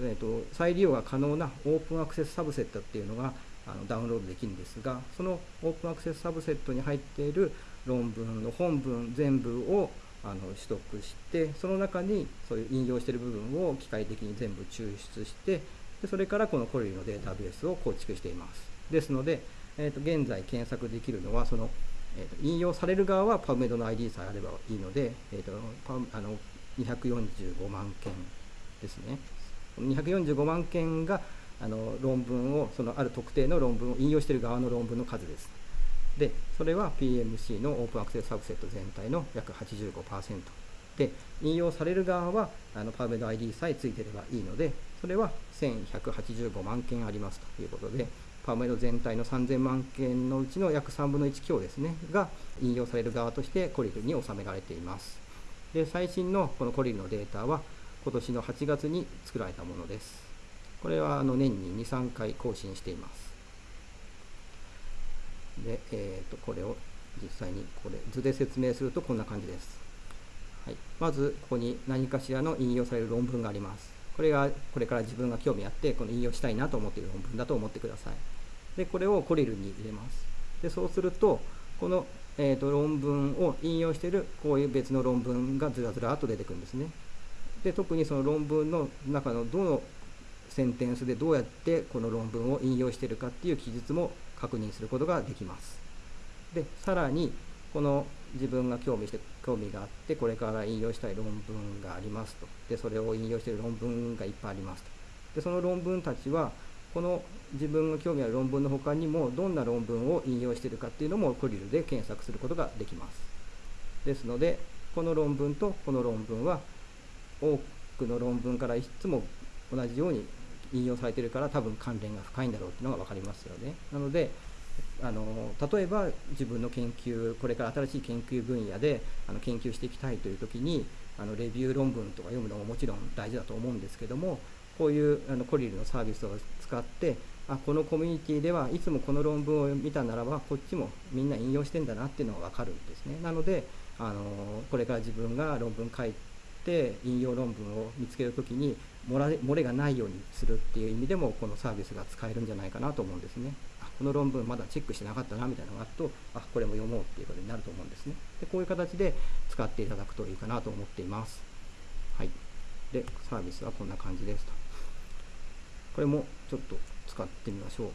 えーと、再利用が可能なオープンアクセスサブセットっていうのがあのダウンロードできるんですが、そのオープンアクセスサブセットに入っている論文の本文全部をあの取得して、その中にそういう引用している部分を機械的に全部抽出して、でそれからこのコリルのデータベースを構築しています。ですので、えーと、現在検索できるのは、その、えーと、引用される側は PubMed の ID さえあればいいので、えーと、あの245万件ですね。245万件があの論文を、そのある特定の論文を引用している側の論文の数です。で、それは PMC のオープンアクセスサブセット全体の約85%。で、引用される側はあの PubMed ID さえついてればいいので、それは1185万件ありますということで、パーメド全体の3000万件のうちの約3分の1強ですね、が引用される側としてコリルに収められています。で、最新のこのコリルのデータは、今年の8月に作られたものです。これはあの年に2、3回更新しています。で、えー、とこれを実際にこれ図で説明するとこんな感じです。はい、まず、ここに何かしらの引用される論文があります。これがこれから自分が興味あって、この引用したいなと思っている論文だと思ってください。で、これをコリルに入れます。で、そうすると、この、えーと、論文を引用しているこういう別の論文がずらずらっと出てくるんですね。で、特にその論文の中のどのセンテンスでどうやってこの論文を引用しているかっていう記述も確認することができます。で、さらに、この自分が興味して興味があって、これから引用したい論文がありますと。で、それを引用している論文がいっぱいありますと。で、その論文たちは、この自分が興味ある論文の他にも、どんな論文を引用しているかっていうのもコリルで検索することができます。ですので、この論文とこの論文は、多くの論文からいつも同じように引用されてるから多分関連が深いんだろうっていうのが分かりますよね。なので、あの例えば自分の研究、これから新しい研究分野であの研究していきたいというときに、あのレビュー論文とか読むのももちろん大事だと思うんですけども、こういうあのコリルのサービスを使って、あこのコミュニティではいつもこの論文を見たならば、こっちもみんな引用してんだなっていうのが分かるんですね。なので、あのこれから自分が論文書いて、引用論文を見つけるときに漏れ、漏れがないようにするっていう意味でも、このサービスが使えるんじゃないかなと思うんですね。あこの論文まだチェックしてなかったなみたいなのがあると、あこれも読もうっていうことになると思うんですね。でこういう形で使っていただくといいかなと思っています。はい。で、サービスはこんな感じですと。これもちょっと使ってみましょう。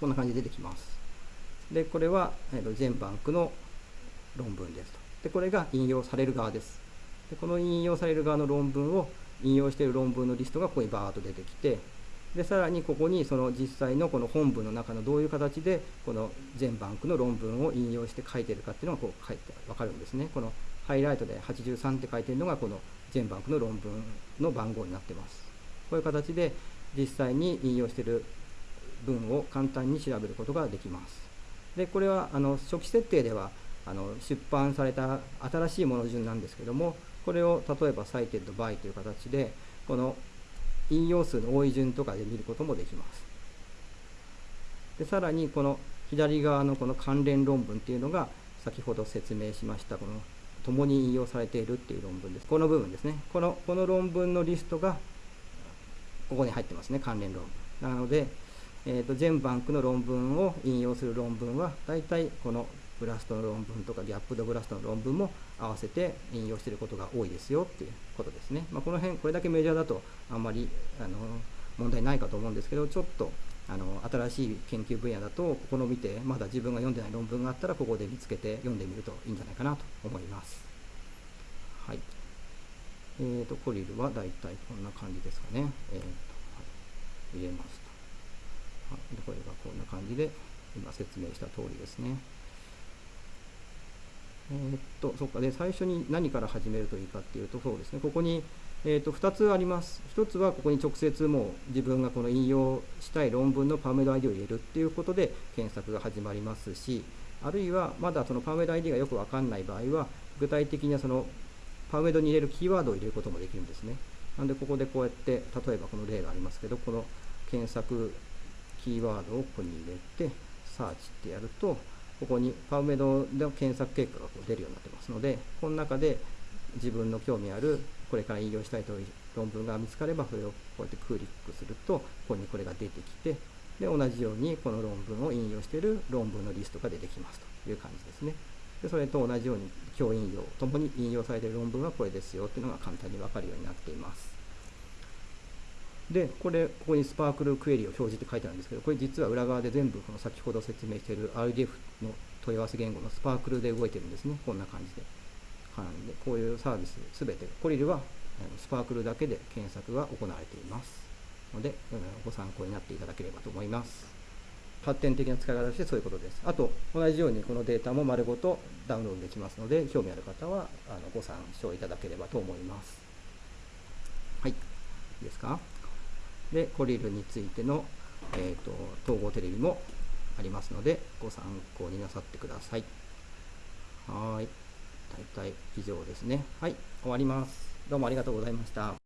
こんな感じで出てきます。で、これは、えー、と全バンクの論文ですと。で、これが引用される側です。で、この引用される側の論文を引用している論文のリストがここにバーッと出てきて、で、さらにここにその実際のこの本文の中のどういう形でこの全バンクの論文を引用して書いてるかっていうのがこう書いてわかるんですね。このハイライトで83って書いてるのがこの全バンクの論文の番号になってます。こういう形で実際に引用している文を簡単に調べることができます。で、これはあの初期設定ではあの出版された新しいもの順なんですけども、これを例えば cited by という形で、この引用数の多い順とかで見ることもできます。でさらにこの左側のこの関連論文っていうのが先ほど説明しましたこの共に引用されているっていう論文です。この部分ですね。このこの論文のリストがここに入ってますね、関連論文。なので、えーと、全バンクの論文を引用する論文は、大体このブラストの論文とかギャップドブラストの論文も合わせて引用していることが多いですよっていうことですね。まあ、この辺、これだけメジャーだとあんまりあの問題ないかと思うんですけど、ちょっとあの新しい研究分野だと、ここの見て、まだ自分が読んでない論文があったら、ここで見つけて読んでみるといいんじゃないかなと思います。はい。えーと、コリルはだいたいこんな感じですかね。えーとはい、入れますと。これがこんな感じで、今説明した通りですね。えー、っと、そっか、で、最初に何から始めるといいかっていうと、そうですね、ここに、えー、と2つあります。1つはここに直接もう自分がこの引用したい論文のパーメド ID を入れるっていうことで検索が始まりますし、あるいはまだそのパーメド ID がよくわかんない場合は、具体的にそのパーメドに入れるキーワードを入れることもできるんですね。なんでここでこうやって、例えばこの例がありますけど、この検索キーワードをここに入れて、サーチってやると、ここにパウメドの検索結果がこう出るようになってますので、この中で自分の興味あるこれから引用したいという論文が見つかれば、それをこうやってクリックすると、ここにこれが出てきて、で、同じようにこの論文を引用している論文のリストが出てきますという感じですね。でそれと同じように、教引用ともに引用されている論文はこれですよっていうのが簡単にわかるようになっています。で、これ、ここにスパークルクエリを表示って書いてあるんですけど、これ実は裏側で全部この先ほど説明している RDF の問い合わせ言語のスパークルで動いてるんですね。こんな感じで。なんで、こういうサービスすべて、コリルはスパークルだけで検索が行われていますので、ご参考になっていただければと思います。発展的な使い方としてそういうことです。あと、同じようにこのデータも丸ごとダウンロードできますので、興味ある方はあのご参照いただければと思います。はい。いいですか？で、コリルについての、えーと統合テレビもありますので、ご参考になさってください。はい。大体以上ですね。はい、終わります。どうもありがとうございました。